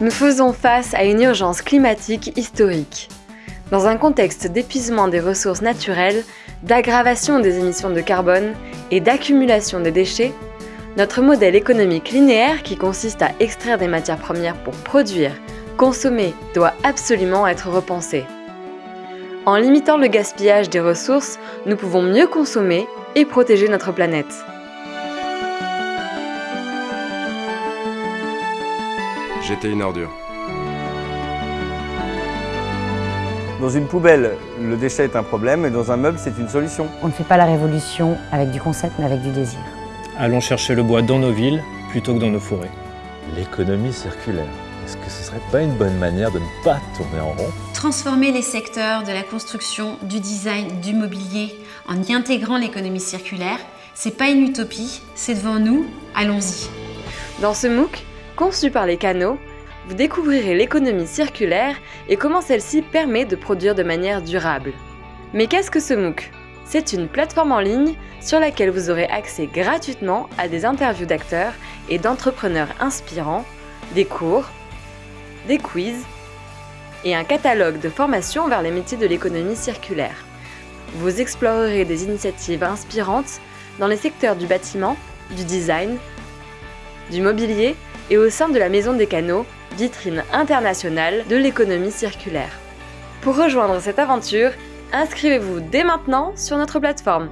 Nous faisons face à une urgence climatique historique. Dans un contexte d'épuisement des ressources naturelles, d'aggravation des émissions de carbone et d'accumulation des déchets, notre modèle économique linéaire qui consiste à extraire des matières premières pour produire, consommer, doit absolument être repensé. En limitant le gaspillage des ressources, nous pouvons mieux consommer et protéger notre planète. J'étais une ordure. Dans une poubelle, le déchet est un problème et dans un meuble, c'est une solution. On ne fait pas la révolution avec du concept, mais avec du désir. Allons chercher le bois dans nos villes plutôt que dans nos forêts. L'économie circulaire. Est-ce que ce serait pas une bonne manière de ne pas tourner en rond? Transformer les secteurs de la construction, du design, du mobilier en y intégrant l'économie circulaire, c'est pas une utopie, c'est devant nous, allons-y. Dans ce MOOC, conçu par les canaux, vous découvrirez l'économie circulaire et comment celle-ci permet de produire de manière durable. Mais qu'est-ce que ce MOOC? C'est une plateforme en ligne sur laquelle vous aurez accès gratuitement à des interviews d'acteurs et d'entrepreneurs inspirants, des cours, des quiz et un catalogue de formations vers les métiers de l'économie circulaire. Vous explorerez des initiatives inspirantes dans les secteurs du bâtiment, du design, du mobilier et au sein de la Maison des Canaux, vitrine internationale de l'économie circulaire. Pour rejoindre cette aventure, inscrivez-vous dès maintenant sur notre plateforme.